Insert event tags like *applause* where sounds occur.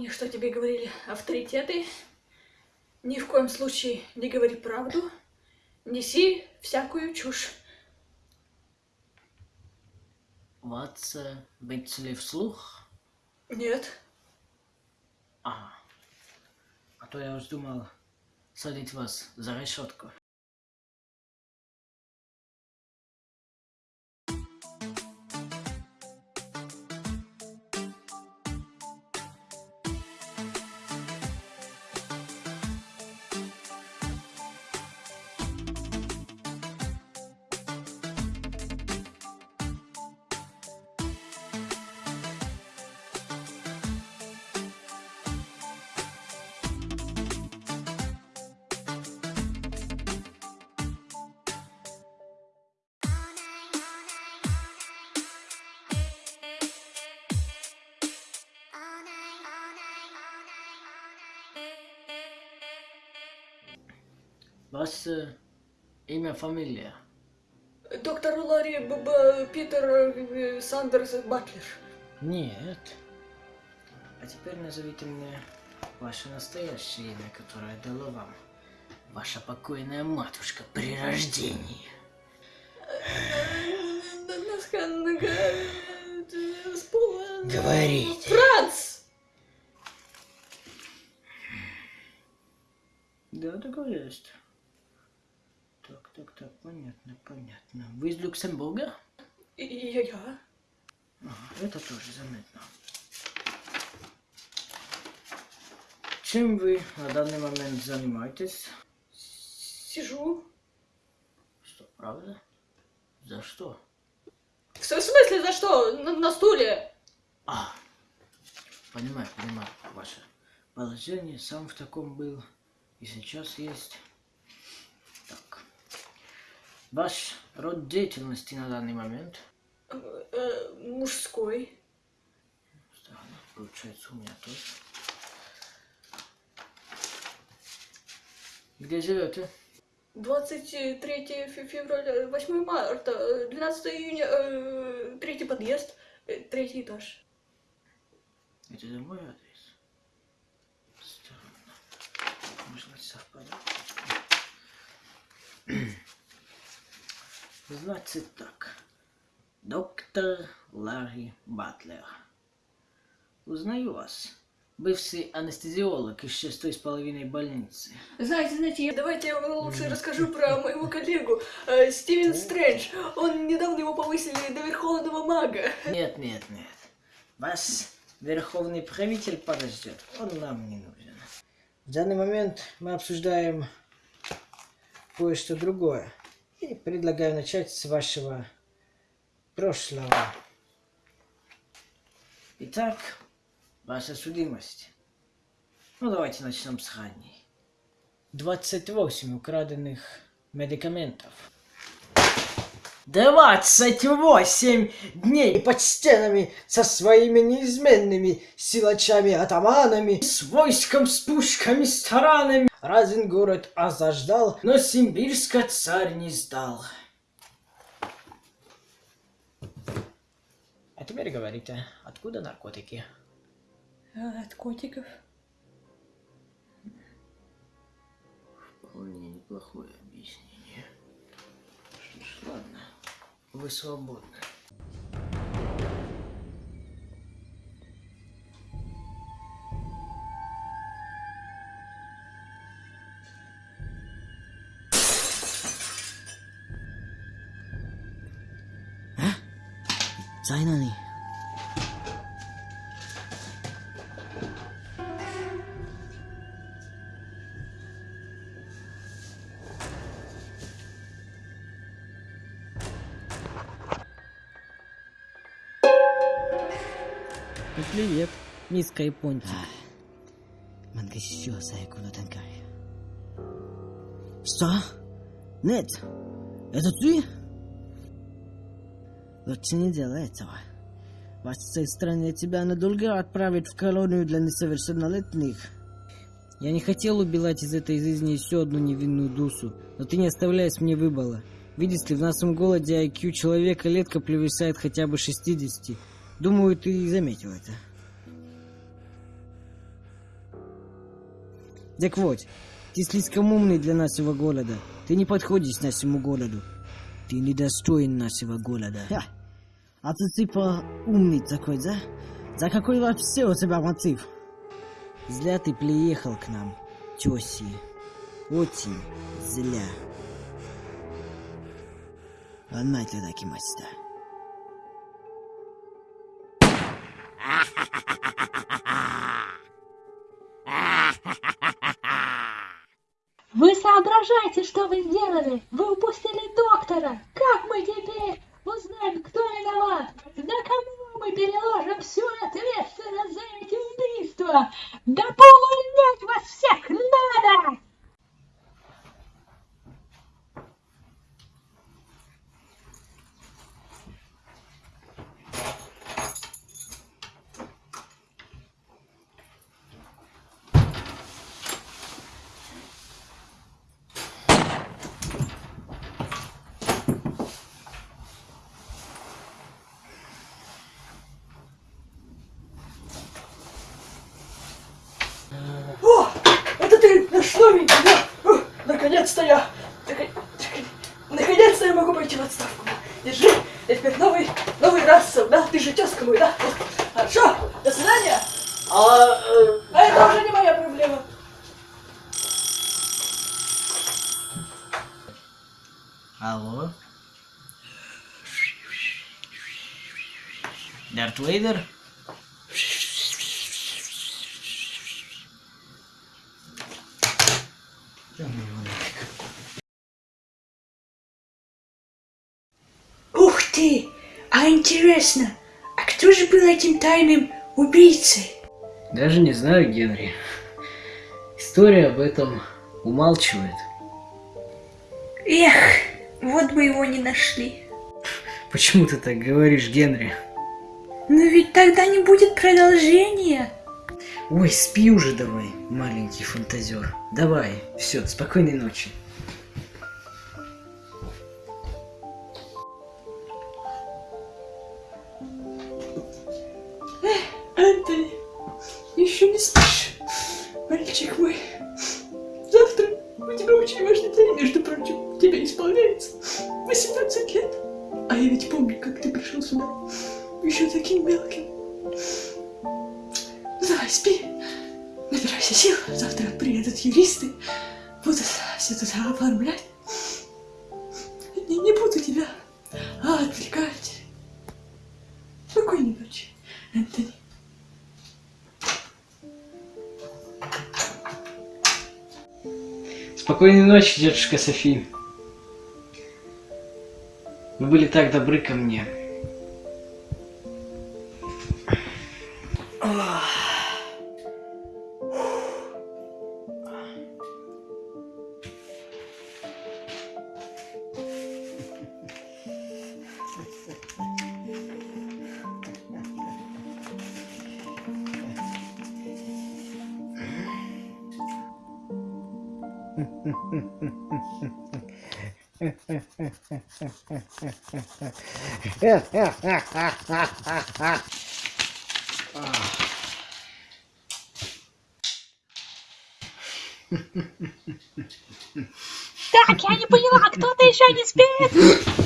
Помни, что тебе говорили авторитеты. Ни в коем случае не говори правду. Неси всякую чушь. Ватса, быть ли вслух? Нет. А, а то я уж думал садить вас за решетку. Ваше имя, фамилия? Доктор Ларри Б. Б- Питер э, Сандерс Батлер. Нет. А теперь назовите мне ваше настоящее имя, которое дало вам ваша покойная матушка при рождении. Говорите. Франц! Да, такое есть. Так, так, понятно, понятно. Вы из Люксембурга? И я, я. Ага, это тоже заметно. Чем вы на данный момент занимаетесь? Сижу. Что, правда? За что? В смысле, за что? На, на стуле? А, понимаю, понимаю ваше положение. Сам в таком был и сейчас есть. Ваш род деятельности на данный момент? Э, э, мужской. Странно, получается у меня тоже. Где живете? 23 фе- февраля, 8 марта, э, 12 июня, э, третий подъезд, третий этаж. Это же мой адрес. Странно. Может быть совпадает. Значит так. Доктор Ларри Батлер. Узнаю вас. Бывший анестезиолог из шестой с половиной больницы. Знаете, знаете, давайте я вам лучше расскажу про *laughs* моего коллегу, э, Стивен Стрэндж. Он недавно его повысили до верховного мага. Нет, нет, нет. Вас верховный правитель подождет. Он нам не нужен. В данный момент мы обсуждаем кое-что другое. И предлагаю начать с вашего прошлого. Итак, ваша судимость. Ну, давайте начнем с ранней. 28 украденных медикаментов. 28 дней под стенами со своими неизменными силачами-атаманами, с войском, с пушками, с таранами. Разин город осаждал, но Симбирска царь не сдал. А теперь говорите, откуда наркотики? А, От котиков. Вполне неплохое объяснение. Что ж, ладно, вы свободны. Зайнани. Ну, Привет, миска япончик. Мангасё, Сайкуно Танкай. Что? Нет, это ты? Лучше не делай этого. Вас с этой страны тебя надолго отправят в колонию для несовершеннолетних. Я не хотел убивать из этой жизни еще одну невинную душу, но ты не оставляешь мне выбора. Видишь ли, в нашем голоде IQ человека летко превышает хотя бы 60. Думаю, ты заметил это. Так вот, ты слишком умный для нашего голода. Ты не подходишь нашему голоду. Ты недостоин нашего голода. Ха. А ты типа умный такой, да? За какой вообще у тебя мотив? Зля ты приехал к нам, теси. Очень зля. Она тебя кимаста. Вы соображаете, что вы сделали? Вы упустили доктора! Как мы теперь узнаем, кто виноват? Да кому мы переложим всю ответственность за эти убийства? Да поувольнять вас всех надо! О, это ты наш новенький, да? О, наконец-то я... нако- Наконец-то я могу пойти в отставку. Держи, я теперь новый, новый расов, да? Ты же тезка мой, да? Хорошо, до свидания. А, э, А это уже не моя проблема. Алло? Дарт Вейдер? Ух ты! А интересно, а кто же был этим тайным убийцей? Даже не знаю, Генри. История об этом умалчивает. Эх, вот бы его не нашли. Почему ты так говоришь, Генри? Но ведь тогда не будет продолжения. Ой, спи уже давай, маленький фантазер. Давай, все, спокойной ночи. Антони, еще не спишь, мальчик мой. Завтра у тебя очень важный день, между прочим. Тебе исполняется 18 лет. А я ведь помню, как ты пришел сюда. Еще таким мелким. Набирайся сил. Завтра приедут юристы. Будут все туда оформлять. Не, не буду тебя а, отвлекать. Спокойной ночи, Антони. Спокойной ночи, дедушка Софи. Вы были так добры ко мне. Так, я не поняла, кто-то еще не спит?